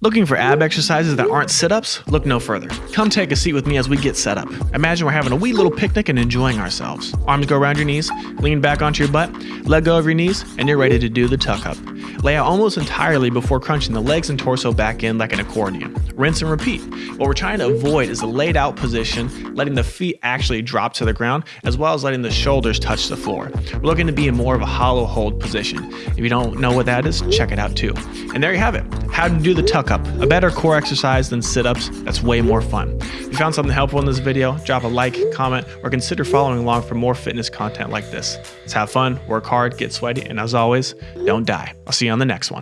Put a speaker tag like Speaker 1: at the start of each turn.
Speaker 1: Looking for ab exercises that aren't sit ups? Look no further. Come take a seat with me as we get set up. Imagine we're having a wee little picnic and enjoying ourselves. Arms go around your knees, lean back onto your butt, let go of your knees, and you're ready to do the tuck up. Lay out almost entirely before crunching the legs and torso back in like an accordion. Rinse and repeat. What we're trying to avoid is the laid out position, letting the feet actually drop to the ground, as well as letting the shoulders touch the floor. We're looking to be in more of a hollow hold position. If you don't know what that is, check it out too. And there you have it. How to do the tuck up, a better core exercise than sit-ups that's way more fun. If you found something helpful in this video, drop a like, comment, or consider following along for more fitness content like this. Let's have fun, work hard, get sweaty, and as always, don't die. I'll see you on the next one.